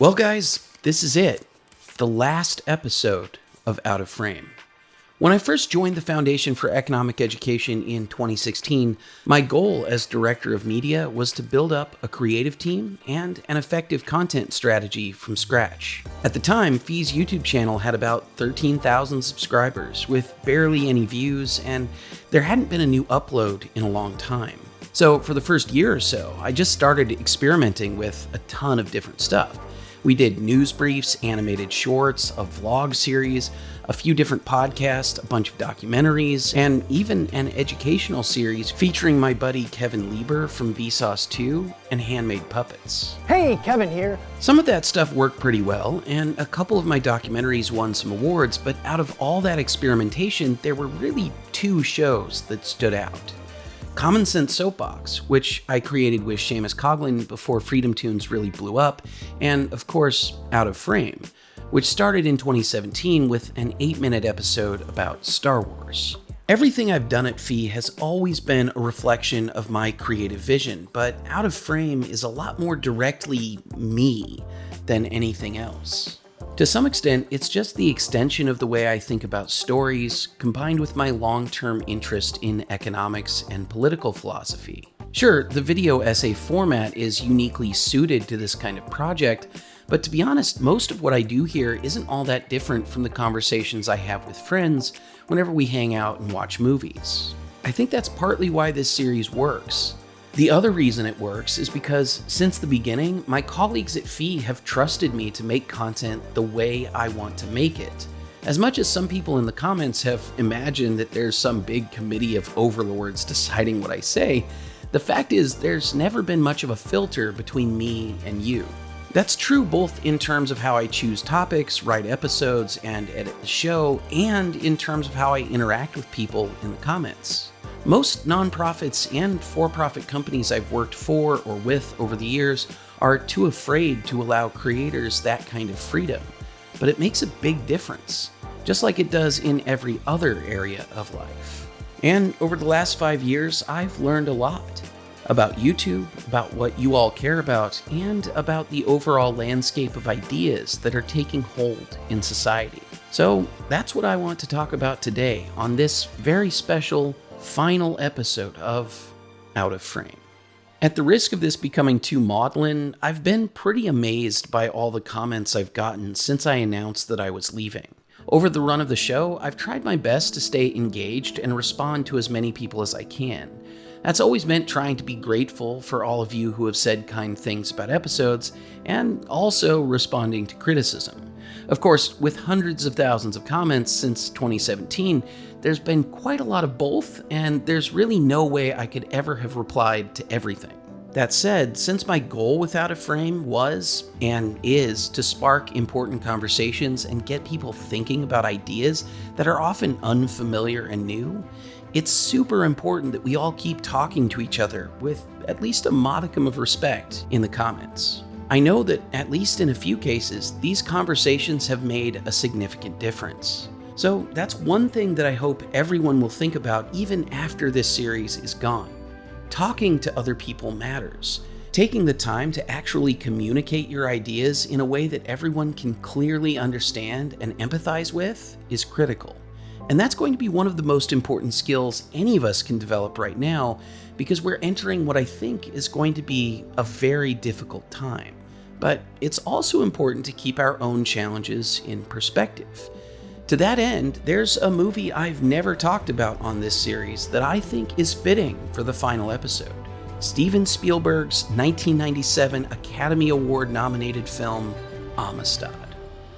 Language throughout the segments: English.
Well, guys, this is it. The last episode of Out of Frame. When I first joined the Foundation for Economic Education in 2016, my goal as Director of Media was to build up a creative team and an effective content strategy from scratch. At the time, FEE's YouTube channel had about 13,000 subscribers with barely any views, and there hadn't been a new upload in a long time. So, for the first year or so, I just started experimenting with a ton of different stuff. We did news briefs, animated shorts, a vlog series, a few different podcasts, a bunch of documentaries, and even an educational series featuring my buddy Kevin Lieber from Vsauce 2 and Handmade Puppets. Hey, Kevin here. Some of that stuff worked pretty well, and a couple of my documentaries won some awards, but out of all that experimentation, there were really two shows that stood out. Common Sense Soapbox, which I created with Seamus Coughlin before Freedom Tunes really blew up, and of course, Out of Frame, which started in 2017 with an 8 minute episode about Star Wars. Everything I've done at FEE has always been a reflection of my creative vision, but Out of Frame is a lot more directly me than anything else. To some extent, it's just the extension of the way I think about stories, combined with my long-term interest in economics and political philosophy. Sure, the video essay format is uniquely suited to this kind of project, but to be honest, most of what I do here isn't all that different from the conversations I have with friends whenever we hang out and watch movies. I think that's partly why this series works. The other reason it works is because since the beginning, my colleagues at FEE have trusted me to make content the way I want to make it. As much as some people in the comments have imagined that there's some big committee of overlords deciding what I say, the fact is there's never been much of a filter between me and you. That's true both in terms of how I choose topics, write episodes, and edit the show, and in terms of how I interact with people in the comments. Most nonprofits and for profit companies I've worked for or with over the years are too afraid to allow creators that kind of freedom. But it makes a big difference, just like it does in every other area of life. And over the last five years, I've learned a lot about YouTube, about what you all care about, and about the overall landscape of ideas that are taking hold in society. So that's what I want to talk about today on this very special final episode of Out of Frame. At the risk of this becoming too maudlin, I've been pretty amazed by all the comments I've gotten since I announced that I was leaving. Over the run of the show, I've tried my best to stay engaged and respond to as many people as I can. That's always meant trying to be grateful for all of you who have said kind things about episodes, and also responding to criticism. Of course, with hundreds of thousands of comments since 2017, there's been quite a lot of both, and there's really no way I could ever have replied to everything. That said, since my goal with Out of Frame was and is to spark important conversations and get people thinking about ideas that are often unfamiliar and new, it's super important that we all keep talking to each other with at least a modicum of respect in the comments. I know that, at least in a few cases, these conversations have made a significant difference. So that's one thing that I hope everyone will think about even after this series is gone. Talking to other people matters. Taking the time to actually communicate your ideas in a way that everyone can clearly understand and empathize with is critical. And that's going to be one of the most important skills any of us can develop right now because we're entering what I think is going to be a very difficult time. But it's also important to keep our own challenges in perspective. To that end, there's a movie I've never talked about on this series that I think is fitting for the final episode. Steven Spielberg's 1997 Academy Award nominated film, Amistad.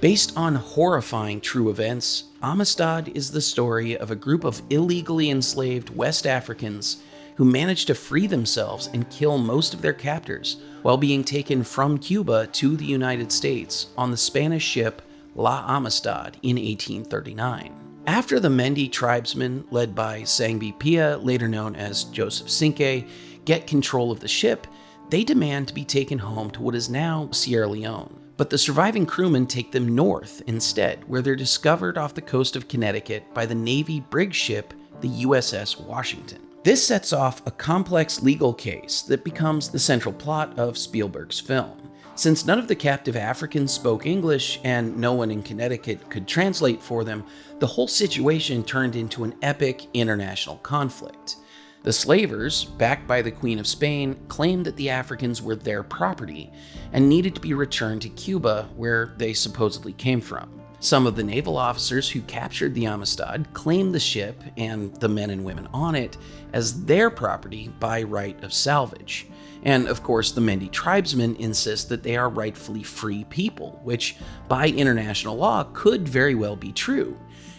Based on horrifying true events, Amistad is the story of a group of illegally enslaved West Africans who managed to free themselves and kill most of their captors while being taken from Cuba to the United States on the Spanish ship La Amistad in 1839. After the Mende tribesmen, led by Sengbe Pieh, later known as Joseph Cinque, get control of the ship, they demand to be taken home to what is now Sierra Leone. But the surviving crewmen take them north instead, where they're discovered off the coast of Connecticut by the Navy brig ship, the USS Washington. This sets off a complex legal case that becomes the central plot of Spielberg's film. Since none of the captive Africans spoke English and no one in Connecticut could translate for them, the whole situation turned into an epic international conflict. The slavers, backed by the Queen of Spain, claimed that the Africans were their property and needed to be returned to Cuba, where they supposedly came from. Some of the naval officers who captured the Amistad claimed the ship and the men and women on it as their property by right of salvage. And of course, the Mende tribesmen insist that they are rightfully free people, which by international law could very well be true.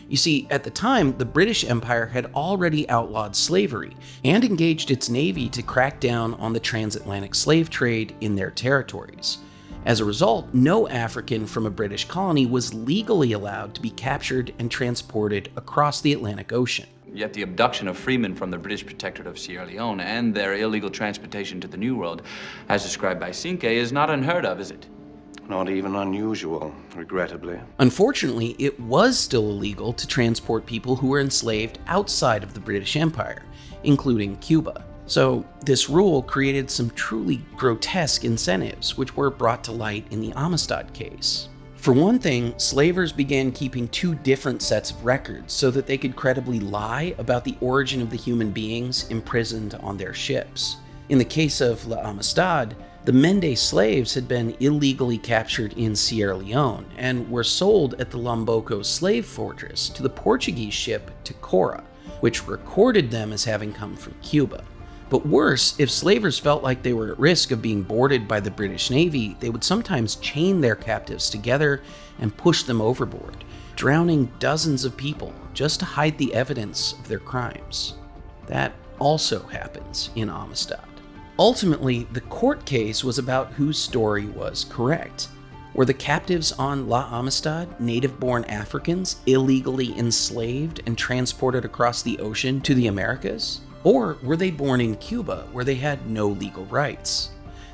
You see, at the time, the British Empire had already outlawed slavery and engaged its navy to crack down on the transatlantic slave trade in their territories. As a result, no African from a British colony was legally allowed to be captured and transported across the Atlantic Ocean. Yet the abduction of freemen from the British Protectorate of Sierra Leone and their illegal transportation to the New World, as described by Cinque, is not unheard of, is it? Not even unusual, regrettably. Unfortunately, it was still illegal to transport people who were enslaved outside of the British Empire, including Cuba. So, this rule created some truly grotesque incentives, which were brought to light in the Amistad case. For one thing, slavers began keeping two different sets of records so that they could credibly lie about the origin of the human beings imprisoned on their ships. In the case of La Amistad, the Mende slaves had been illegally captured in Sierra Leone and were sold at the Lomboko slave fortress to the Portuguese ship Tecora, which recorded them as having come from Cuba. But worse, if slavers felt like they were at risk of being boarded by the British Navy, they would sometimes chain their captives together and push them overboard, drowning dozens of people just to hide the evidence of their crimes. That also happens in Amistad. Ultimately, the court case was about whose story was correct. Were the captives on La Amistad native born Africans illegally enslaved and transported across the ocean to the Americas? Or were they born in Cuba, where they had no legal rights?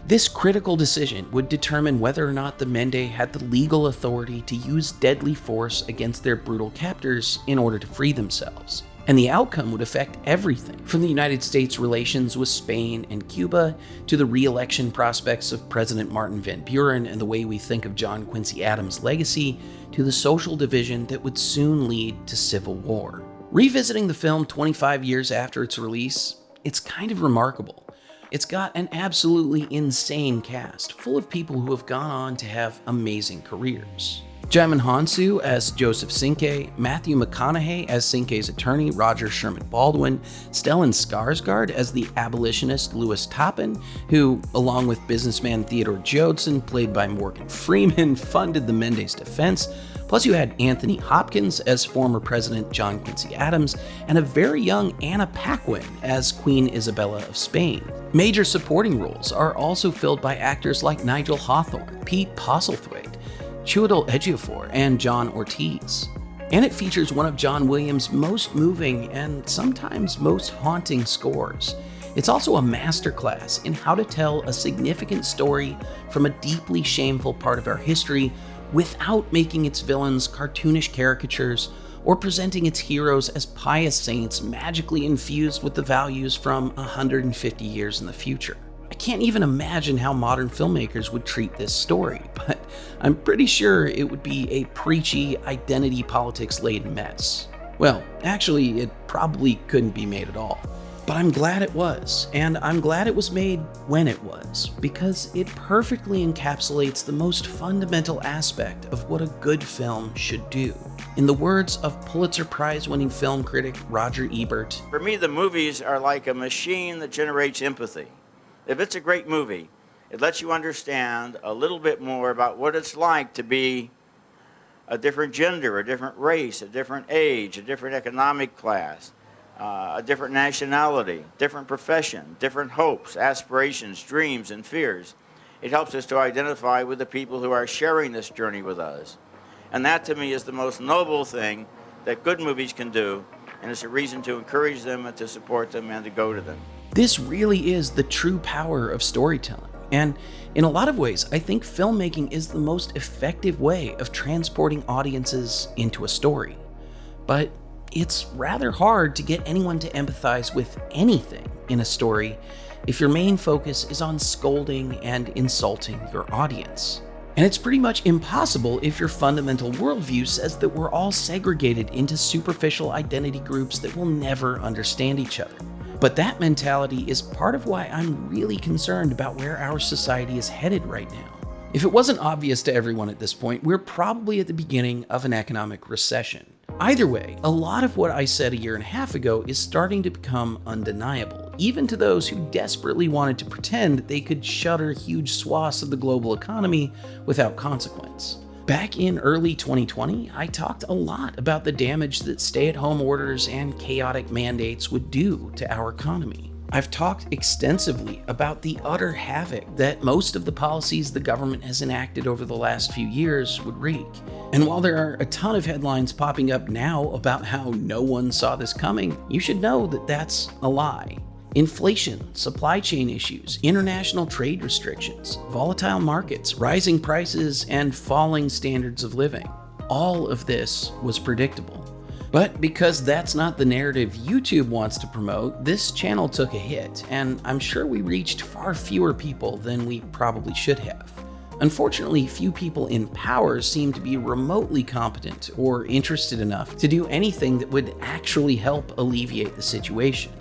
This critical decision would determine whether or not the Mende had the legal authority to use deadly force against their brutal captors in order to free themselves. And the outcome would affect everything from the United States' relations with Spain and Cuba to the re election prospects of President Martin Van Buren and the way we think of John Quincy Adams' legacy to the social division that would soon lead to civil war. Revisiting the film 25 years after its release, it's kind of remarkable. It's got an absolutely insane cast, full of people who have gone on to have amazing careers. Djimon Hounsou as Joseph Cinque, Matthew McConaughey as Cinque's attorney Roger Sherman Baldwin, Stellan Skarsgård as the abolitionist Lewis Tappan, who, along with businessman Theodore Joadson, played by Morgan Freeman, funded the Mendes defense, Plus, you had Anthony Hopkins as former President John Quincy Adams, and a very young Anna Paquin as Queen Isabella of Spain. Major supporting roles are also filled by actors like Nigel Hawthorne, Pete Postlethwaite, Chiwetel Ejiofor, and John Ortiz. And it features one of John Williams' most moving and sometimes most haunting scores. It's also a masterclass in how to tell a significant story from a deeply shameful part of our history without making its villains cartoonish caricatures or presenting its heroes as pious saints magically infused with the values from 150 years in the future. I can't even imagine how modern filmmakers would treat this story, but I'm pretty sure it would be a preachy, identity politics laden mess. Well, actually, it probably couldn't be made at all. But I'm glad it was, and I'm glad it was made when it was, because it perfectly encapsulates the most fundamental aspect of what a good film should do. In the words of Pulitzer Prize winning film critic Roger Ebert For me, the movies are like a machine that generates empathy. If it's a great movie, it lets you understand a little bit more about what it's like to be a different gender, a different race, a different age, a different economic class uh, a different nationality, different profession, different hopes, aspirations, dreams, and fears. It helps us to identify with the people who are sharing this journey with us. And that to me is the most noble thing that good movies can do, and it's a reason to encourage them and to support them and to go to them. This really is the true power of storytelling. And in a lot of ways, I think filmmaking is the most effective way of transporting audiences into a story. But it's rather hard to get anyone to empathize with anything in a story if your main focus is on scolding and insulting your audience. And it's pretty much impossible if your fundamental worldview says that we're all segregated into superficial identity groups that will never understand each other. But that mentality is part of why I'm really concerned about where our society is headed right now. If it wasn't obvious to everyone at this point, we're probably at the beginning of an economic recession. Either way, a lot of what I said a year and a half ago is starting to become undeniable, even to those who desperately wanted to pretend they could shutter huge swaths of the global economy without consequence. Back in early 2020, I talked a lot about the damage that stay at home orders and chaotic mandates would do to our economy. I've talked extensively about the utter havoc that most of the policies the government has enacted over the last few years would wreak. And while there are a ton of headlines popping up now about how no one saw this coming, you should know that that's a lie. Inflation, supply chain issues, international trade restrictions, volatile markets, rising prices, and falling standards of living. All of this was predictable. But because that's not the narrative YouTube wants to promote, this channel took a hit, and I'm sure we reached far fewer people than we probably should have. Unfortunately, few people in power seem to be remotely competent or interested enough to do anything that would actually help alleviate the situation.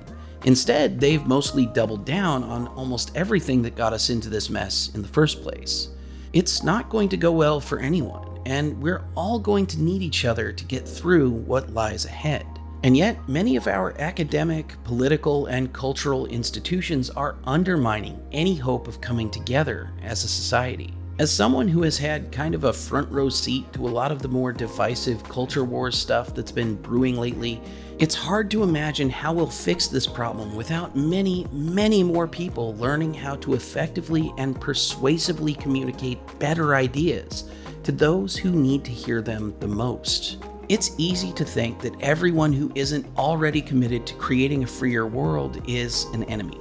Instead, they've mostly doubled down on almost everything that got us into this mess in the first place. It's not going to go well for anyone and we're all going to need each other to get through what lies ahead. And yet, many of our academic, political, and cultural institutions are undermining any hope of coming together as a society. As someone who has had kind of a front row seat to a lot of the more divisive culture wars stuff that's been brewing lately, it's hard to imagine how we'll fix this problem without many, many more people learning how to effectively and persuasively communicate better ideas to those who need to hear them the most. It's easy to think that everyone who isn't already committed to creating a freer world is an enemy.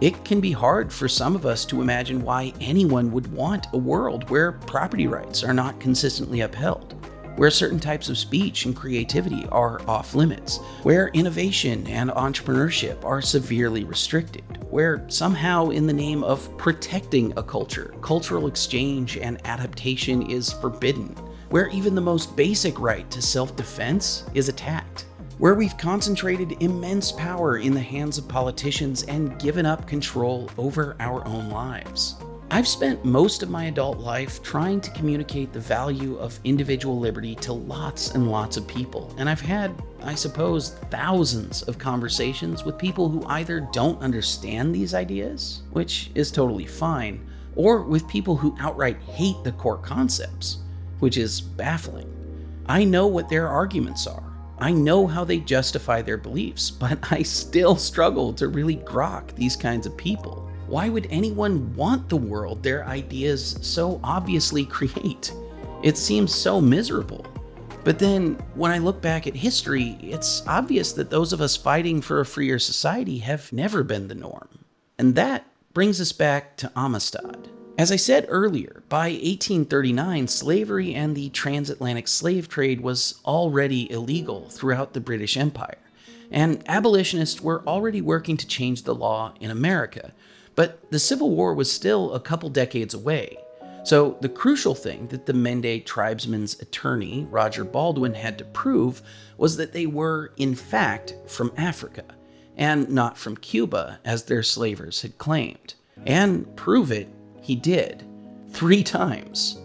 It can be hard for some of us to imagine why anyone would want a world where property rights are not consistently upheld, where certain types of speech and creativity are off limits, where innovation and entrepreneurship are severely restricted, where somehow in the name of protecting a culture, cultural exchange and adaptation is forbidden, where even the most basic right to self-defense is attacked, where we've concentrated immense power in the hands of politicians and given up control over our own lives. I've spent most of my adult life trying to communicate the value of individual liberty to lots and lots of people, and I've had, I suppose, thousands of conversations with people who either don't understand these ideas, which is totally fine, or with people who outright hate the core concepts, which is baffling. I know what their arguments are. I know how they justify their beliefs, but I still struggle to really grok these kinds of people. Why would anyone want the world their ideas so obviously create? It seems so miserable. But then, when I look back at history, it's obvious that those of us fighting for a freer society have never been the norm. And that brings us back to Amistad. As I said earlier, by 1839, slavery and the transatlantic slave trade was already illegal throughout the British Empire, and abolitionists were already working to change the law in America, but the Civil War was still a couple decades away. So the crucial thing that the Mende tribesmen's attorney, Roger Baldwin, had to prove was that they were, in fact, from Africa, and not from Cuba, as their slavers had claimed. And prove it, he did. Three times.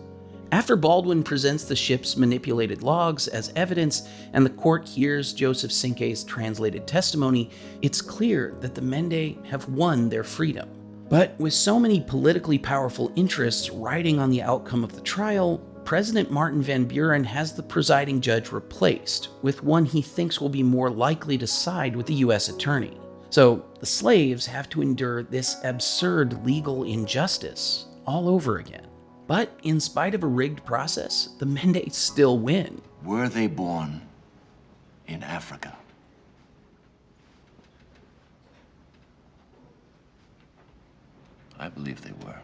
After Baldwin presents the ship's manipulated logs as evidence and the court hears Joseph Cinque's translated testimony, it's clear that the Mende have won their freedom. But with so many politically powerful interests riding on the outcome of the trial, President Martin Van Buren has the presiding judge replaced with one he thinks will be more likely to side with the U.S. attorney. So the slaves have to endure this absurd legal injustice all over again. But in spite of a rigged process, the Mende still win. Were they born in Africa? I believe they were.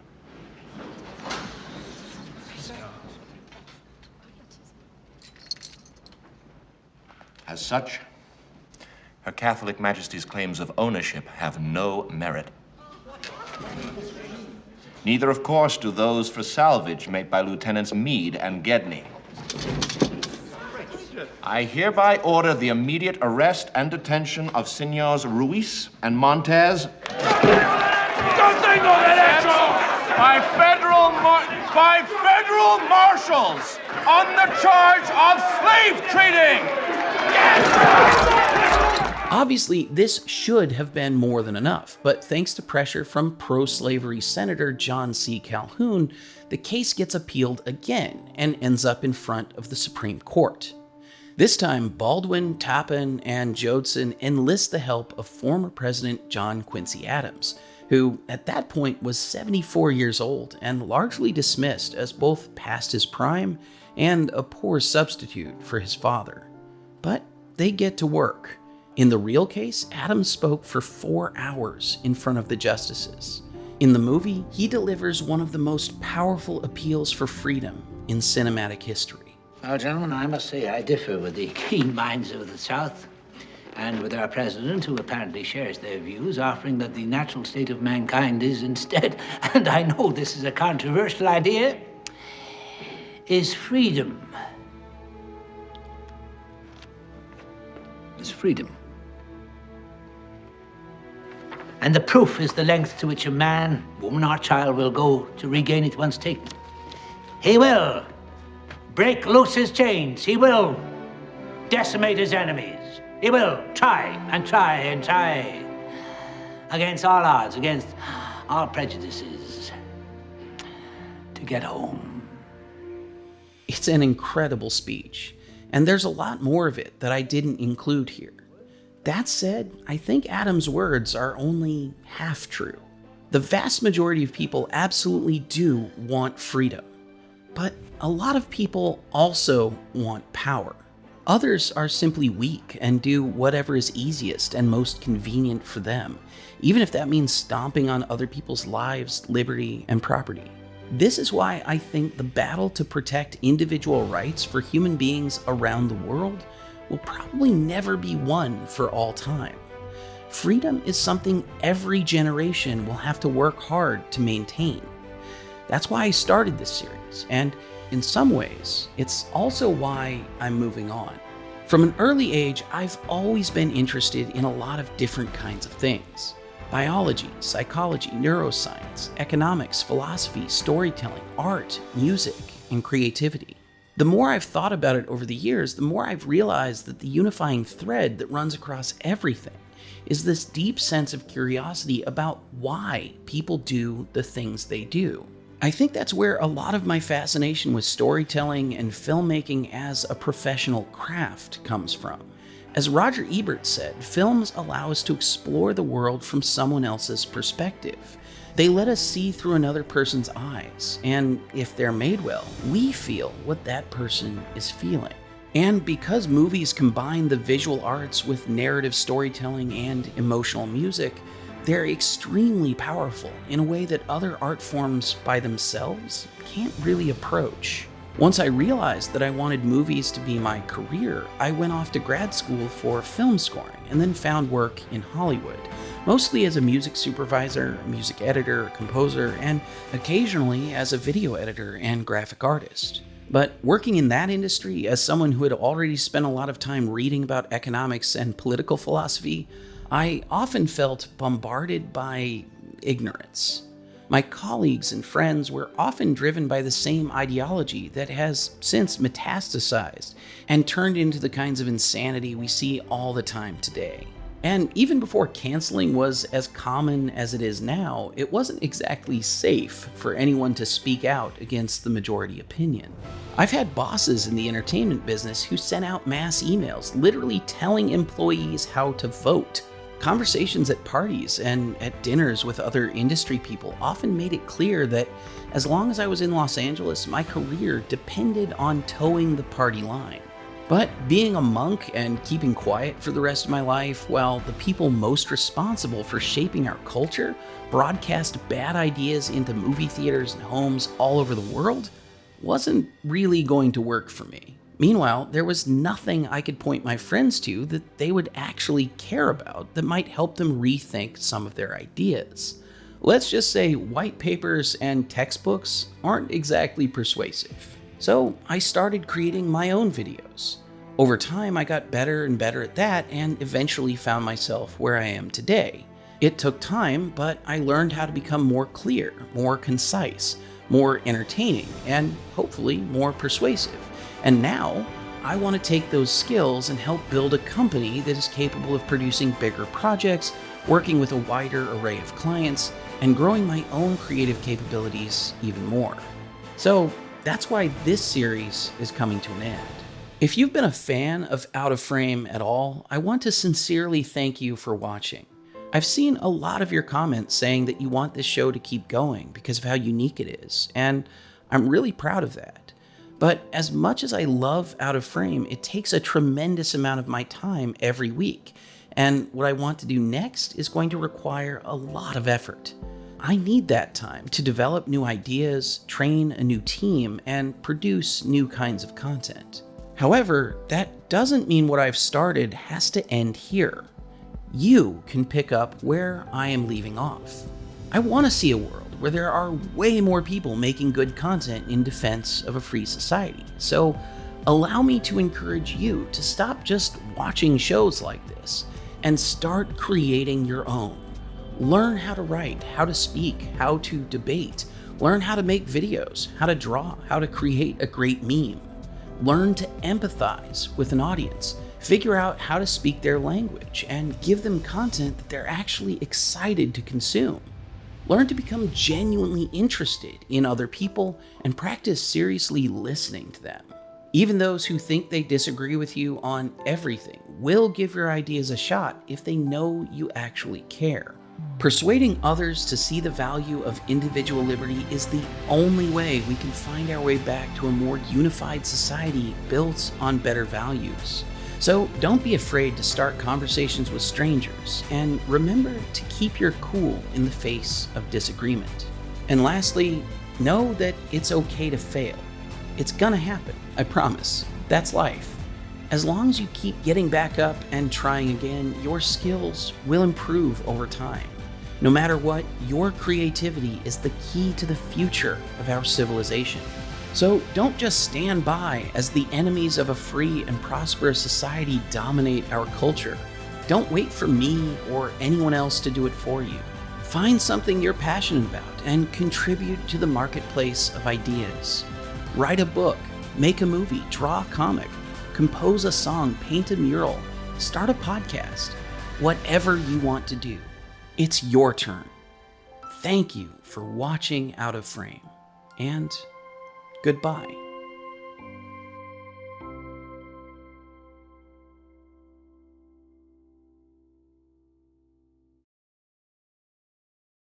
As such, Her Catholic Majesty's claims of ownership have no merit. Neither, of course, do those for salvage made by Lieutenants Meade and Gedney. I hereby order the immediate arrest and detention of Senors Ruiz and Montez. By federal, by federal marshals on the charge of slave trading. Obviously, this should have been more than enough, but thanks to pressure from pro slavery Senator John C. Calhoun, the case gets appealed again and ends up in front of the Supreme Court. This time, Baldwin, Tappan, and Joadson enlist the help of former President John Quincy Adams, who at that point was 74 years old and largely dismissed as both past his prime and a poor substitute for his father. But they get to work. In the real case, Adams spoke for four hours in front of the justices. In the movie, he delivers one of the most powerful appeals for freedom in cinematic history. Well, gentlemen, I must say I differ with the keen minds of the South and with our president, who apparently shares their views, offering that the natural state of mankind is instead, and I know this is a controversial idea, is freedom. Is freedom. And the proof is the length to which a man, woman, or child will go to regain it once taken. He will break loose his chains. He will decimate his enemies. He will try and try and try against all odds, against all prejudices to get home. It's an incredible speech, and there's a lot more of it that I didn't include here. That said, I think Adams' words are only half true. The vast majority of people absolutely do want freedom, but a lot of people also want power. Others are simply weak and do whatever is easiest and most convenient for them, even if that means stomping on other people's lives, liberty, and property. This is why I think the battle to protect individual rights for human beings around the world will probably never be won for all time. Freedom is something every generation will have to work hard to maintain. That's why I started this series, and in some ways, it's also why I'm moving on. From an early age, I've always been interested in a lot of different kinds of things biology, psychology, neuroscience, economics, philosophy, storytelling, art, music, and creativity. The more I've thought about it over the years, the more I've realized that the unifying thread that runs across everything is this deep sense of curiosity about why people do the things they do. I think that's where a lot of my fascination with storytelling and filmmaking as a professional craft comes from. As Roger Ebert said, films allow us to explore the world from someone else's perspective. They let us see through another person's eyes, and if they're made well, we feel what that person is feeling. And because movies combine the visual arts with narrative storytelling and emotional music, they're extremely powerful in a way that other art forms by themselves can't really approach. Once I realized that I wanted movies to be my career, I went off to grad school for film scoring and then found work in Hollywood, mostly as a music supervisor, music editor, composer, and occasionally as a video editor and graphic artist. But working in that industry as someone who had already spent a lot of time reading about economics and political philosophy, I often felt bombarded by ignorance. My colleagues and friends were often driven by the same ideology that has since metastasized and turned into the kinds of insanity we see all the time today. And even before canceling was as common as it is now, it wasn't exactly safe for anyone to speak out against the majority opinion. I've had bosses in the entertainment business who sent out mass emails literally telling employees how to vote. Conversations at parties and at dinners with other industry people often made it clear that as long as I was in Los Angeles, my career depended on toeing the party line. But being a monk and keeping quiet for the rest of my life, while the people most responsible for shaping our culture broadcast bad ideas into movie theaters and homes all over the world, wasn't really going to work for me. Meanwhile, there was nothing I could point my friends to that they would actually care about that might help them rethink some of their ideas. Let's just say white papers and textbooks aren't exactly persuasive. So I started creating my own videos. Over time, I got better and better at that and eventually found myself where I am today. It took time, but I learned how to become more clear, more concise, more entertaining, and hopefully more persuasive. And now, I want to take those skills and help build a company that is capable of producing bigger projects, working with a wider array of clients, and growing my own creative capabilities even more. So that's why this series is coming to an end. If you've been a fan of Out of Frame at all, I want to sincerely thank you for watching. I've seen a lot of your comments saying that you want this show to keep going because of how unique it is, and I'm really proud of that. But as much as I love Out of Frame, it takes a tremendous amount of my time every week. And what I want to do next is going to require a lot of effort. I need that time to develop new ideas, train a new team, and produce new kinds of content. However, that doesn't mean what I've started has to end here. You can pick up where I am leaving off. I want to see a world where there are way more people making good content in defense of a free society. So allow me to encourage you to stop just watching shows like this and start creating your own. Learn how to write, how to speak, how to debate, learn how to make videos, how to draw, how to create a great meme. Learn to empathize with an audience, figure out how to speak their language, and give them content that they're actually excited to consume. Learn to become genuinely interested in other people and practice seriously listening to them. Even those who think they disagree with you on everything will give your ideas a shot if they know you actually care. Persuading others to see the value of individual liberty is the only way we can find our way back to a more unified society built on better values. So don't be afraid to start conversations with strangers, and remember to keep your cool in the face of disagreement. And lastly, know that it's okay to fail. It's gonna happen, I promise. That's life. As long as you keep getting back up and trying again, your skills will improve over time. No matter what, your creativity is the key to the future of our civilization. So don't just stand by as the enemies of a free and prosperous society dominate our culture. Don't wait for me or anyone else to do it for you. Find something you're passionate about and contribute to the marketplace of ideas. Write a book, make a movie, draw a comic, compose a song, paint a mural, start a podcast. Whatever you want to do, it's your turn. Thank you for watching Out of Frame, and Goodbye.